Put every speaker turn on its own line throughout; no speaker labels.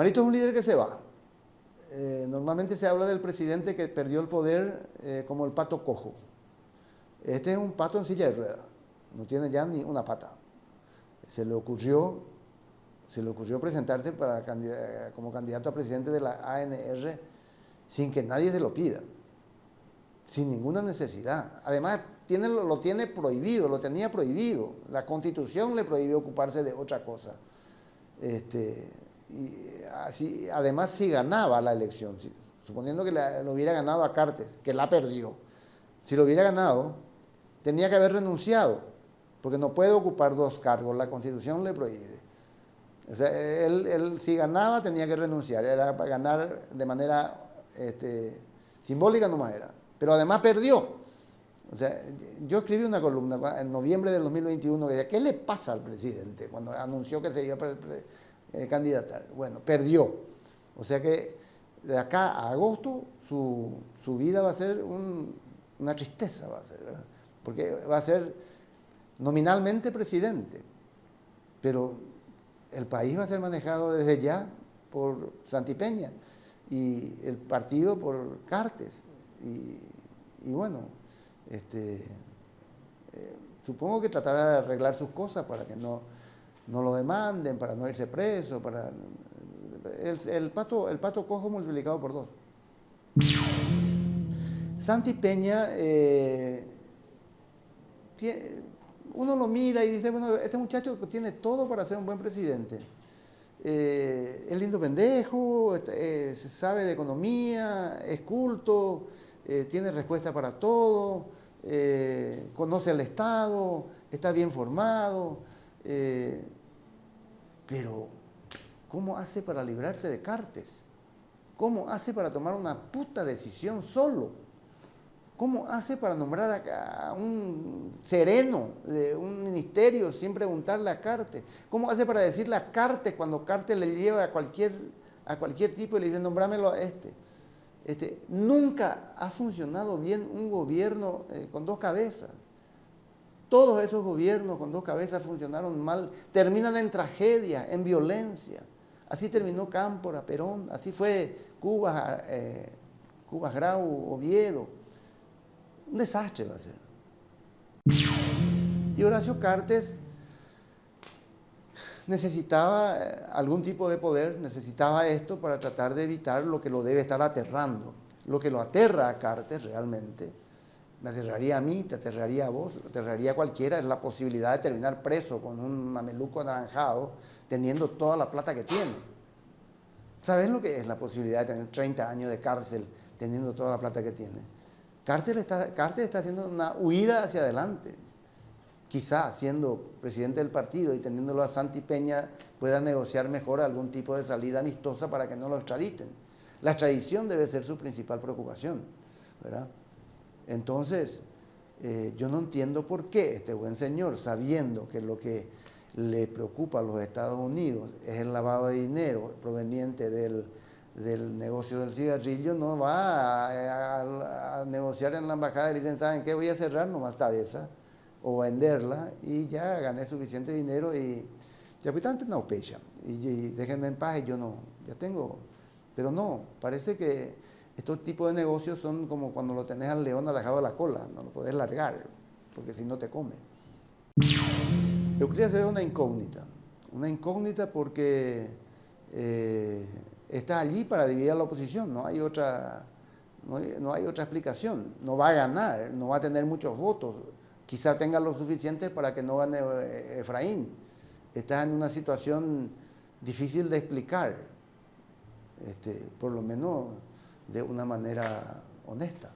Marito es un líder que se va. Eh, normalmente se habla del presidente que perdió el poder eh, como el pato cojo. Este es un pato en silla de ruedas, no tiene ya ni una pata. Se le ocurrió, se le ocurrió presentarse como candidato a presidente de la ANR sin que nadie se lo pida, sin ninguna necesidad. Además, lo tiene prohibido, lo tenía prohibido. La constitución le prohibió ocuparse de otra cosa. Este, y así, además, si ganaba la elección, suponiendo que lo hubiera ganado a Cartes, que la perdió, si lo hubiera ganado, tenía que haber renunciado, porque no puede ocupar dos cargos, la constitución le prohíbe. O sea, él, si ganaba tenía que renunciar, era para ganar de manera este, simbólica nomás era, pero además perdió. O sea, yo escribí una columna en noviembre del 2021 que decía, ¿qué le pasa al presidente cuando anunció que se iba a eh, candidatar? Bueno, perdió. O sea que de acá a agosto su, su vida va a ser una tristeza, va a ser, ¿verdad? Porque va a ser nominalmente presidente, pero el país va a ser manejado desde ya por Santipeña y el partido por Cartes. Y, bueno, este, eh, supongo que tratará de arreglar sus cosas para que no, no lo demanden, para no irse preso, para el, pato, el pato cojo multiplicado por dos. Santi Peña, eh, uno lo mira y dice, bueno, este muchacho tiene todo para ser un buen presidente. Eh, es lindo pendejo, eh, sabe de economía, es culto, tiene respuesta para todo, conoce al Estado, está bien formado, pero ¿cómo hace para librarse de Cartes? ¿Cómo hace para tomar una puta decisión solo? ¿Cómo hace para nombrar a, un sereno de un ministerio sin preguntarle a Carte? ¿Cómo hace para decirle a Carte cuando Carte le lleva a cualquier, a cualquier tipo y le dice, nombrámelo a este? este nunca ha funcionado bien un gobierno eh, con dos cabezas. Todos esos gobiernos con dos cabezas funcionaron mal, terminan en tragedia, en violencia. Así terminó Cámpora, Perón, así fue Cuba, eh, Cuba Grau, Oviedo un desastre va a ser. Y Horacio Cartes necesitaba eh, algún tipo de poder, necesitaba esto para tratar de evitar lo que lo debe estar aterrando. Lo que lo aterra a Cartes realmente, me aterraría a mí, te aterraría a vos, te aterraría a cualquiera, es la posibilidad de terminar preso con un mameluco anaranjado teniendo toda la plata que tiene. ¿Sabes lo que es la posibilidad de tener 30 años de cárcel teniendo toda la plata que tiene? Carter está, está haciendo una huida hacia adelante. Quizá siendo presidente del partido y teniéndolo a Santi Peña pueda negociar mejor algún tipo de salida amistosa para que no lo extraditen. La extradición debe ser su principal preocupación, ¿verdad? Entonces, eh, yo no entiendo por qué este buen señor, sabiendo que lo que le preocupa a los Estados Unidos es el lavado de dinero proveniente del, del negocio del cigarrillo no va a, negociar en la embajada y dicen, ¿saben qué? Voy a cerrar nomás esta o venderla y ya gané suficiente dinero y ya no pecha y, déjenme en paz y yo no, ya tengo, pero no, parece que estos tipos de negocios son como cuando lo tenés al león alejado de la cola, no lo podés largar porque si no te come. Euclides es una incógnita, una incógnita porque eh, está allí para dividir a la oposición, no hay otra, no hay, otra explicación. No va a ganar, no va a tener muchos votos, quizá tenga los suficientes para que no gane eh, Efraín. Está en una situación difícil de explicar, este, por lo menos de una manera honesta.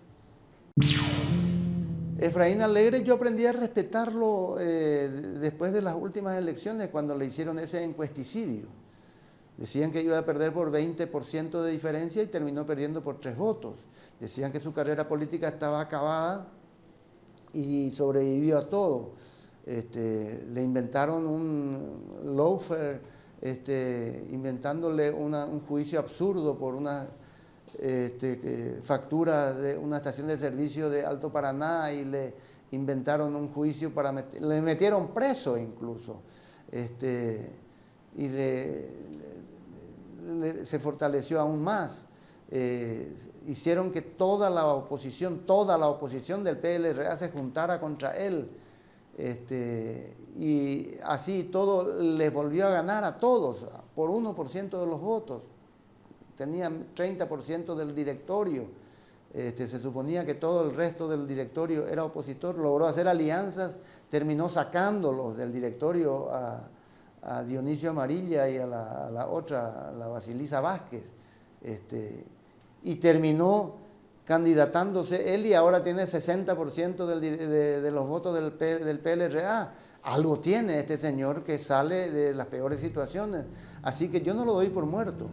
Efraín Alegre yo aprendí a respetarlo eh, después de las últimas elecciones cuando le hicieron ese encuesticidio Decían que iba a perder por 20% de diferencia y terminó perdiendo por tres votos. Decían que su carrera política estaba acabada y sobrevivió a todo. Este, le inventaron un loafer, este, inventándole un juicio absurdo por una este, factura de una estación de servicio de Alto Paraná y le inventaron un juicio para le metieron preso incluso. Este, y le, se fortaleció aún más. Eh, hicieron que toda la oposición, toda la oposición del PLRA se juntara contra él. Este, y así todo les volvió a ganar a todos por 1% de los votos. Tenían 30% del directorio. Este, se suponía que todo el resto del directorio era opositor, logró hacer alianzas, terminó sacándolos del directorio a, Dionisio Amarilla y a la, otra, la Basilisa Vázquez, este, y terminó candidatándose él y ahora tiene 60% de, los votos del, del PLRA. Algo tiene este señor que sale de las peores situaciones. Así que yo no lo doy por muerto.